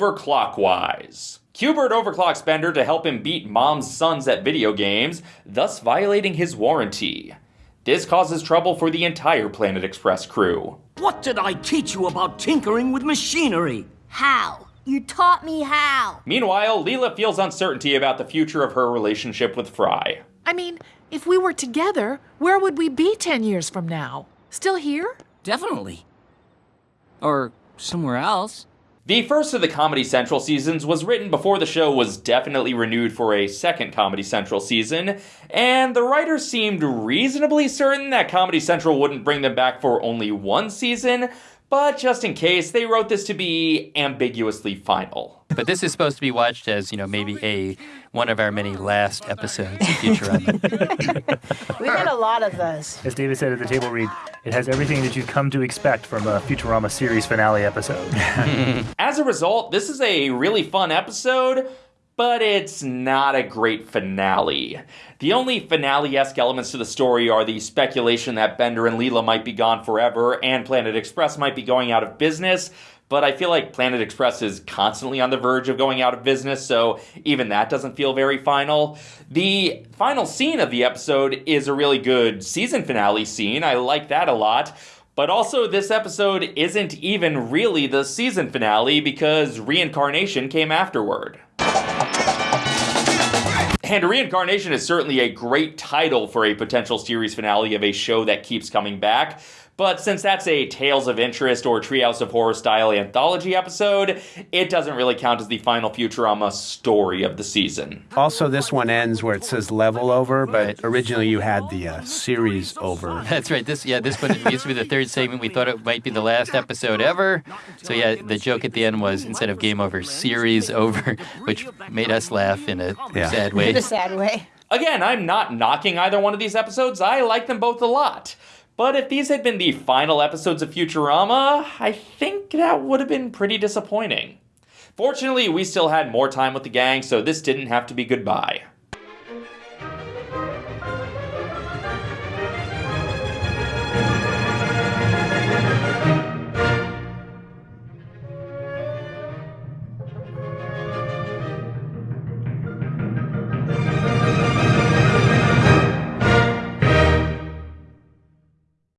overclockwise. Cubert overclocks Bender to help him beat Mom's sons at video games, thus violating his warranty. This causes trouble for the entire Planet Express crew. What did I teach you about tinkering with machinery? How? You taught me how. Meanwhile, Leela feels uncertainty about the future of her relationship with Fry. I mean, if we were together, where would we be 10 years from now? Still here? Definitely. Or somewhere else. The first of the Comedy Central seasons was written before the show was definitely renewed for a second Comedy Central season, and the writers seemed reasonably certain that Comedy Central wouldn't bring them back for only one season, but just in case, they wrote this to be ambiguously final. But this is supposed to be watched as, you know, maybe a one of our many last episodes of Futurama. we had a lot of those. As David said at the table read, it has everything that you'd come to expect from a Futurama series finale episode. as a result, this is a really fun episode, but it's not a great finale. The only finale esque elements to the story are the speculation that Bender and Leela might be gone forever and Planet Express might be going out of business. But I feel like Planet Express is constantly on the verge of going out of business, so even that doesn't feel very final. The final scene of the episode is a really good season finale scene. I like that a lot. But also, this episode isn't even really the season finale because reincarnation came afterward. And Reincarnation is certainly a great title for a potential series finale of a show that keeps coming back. But since that's a Tales of Interest or Treehouse of Horror style anthology episode, it doesn't really count as the final Futurama story of the season. Also, this one ends where it says level over, but originally you had the uh, series over. That's right. This yeah, this one used to be the third segment. We thought it might be the last episode ever. So yeah, the joke at the end was instead of game over, series over, which made us laugh in a yeah. sad way. In a sad way. Again, I'm not knocking either one of these episodes. I like them both a lot. But if these had been the final episodes of Futurama, I think that would have been pretty disappointing. Fortunately, we still had more time with the gang, so this didn't have to be goodbye.